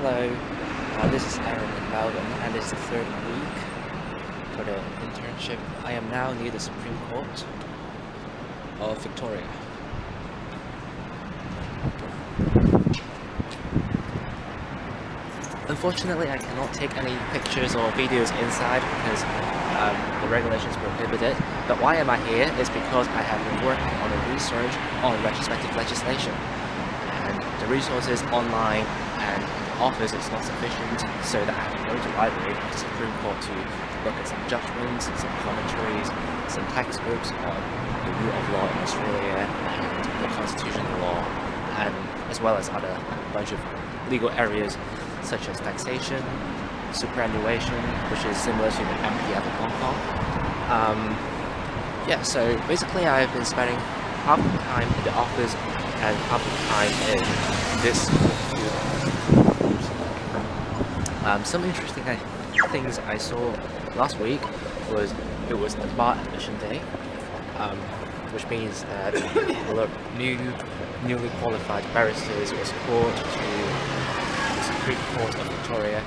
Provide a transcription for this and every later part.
Hello, uh, this is Aaron in Melbourne and it's the third week for the internship. I am now near the Supreme Court of Victoria. Unfortunately, I cannot take any pictures or videos inside because um, the regulations prohibit it. But why am I here is because I have been working on a research on retrospective legislation. And the resources online and office it's not sufficient, so that I have to go to library of the Supreme Court to look at some judgments, some commentaries, some textbooks on the rule of law in Australia and the constitutional law, and as well as other bunch of legal areas such as taxation, superannuation, which is similar to the MPF in Hong Kong. Um, yeah, so basically I've been spending half the time in the office and half the time in this um, some interesting things I saw last week was it was the bar admission day, um, which means that a lot of new, newly qualified barristers were called to the Supreme Court of Victoria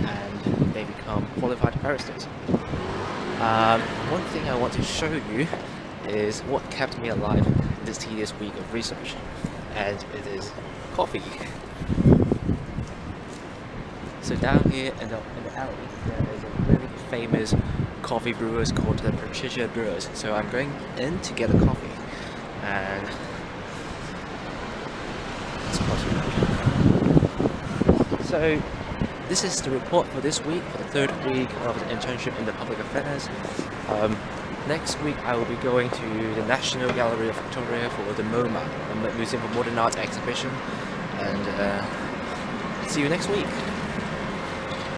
and they become qualified barristers. Um, one thing I want to show you is what kept me alive this tedious week of research and it is coffee. So down here in the, in the alley there is a really famous coffee brewers called the Patricia Brewers. So I'm going in to get a coffee and it's so this is the report for this week, for the third week of the internship in the public affairs. Um, next week I will be going to the National Gallery of Victoria for the MoMA, the Museum of Modern Art exhibition, and uh, see you next week.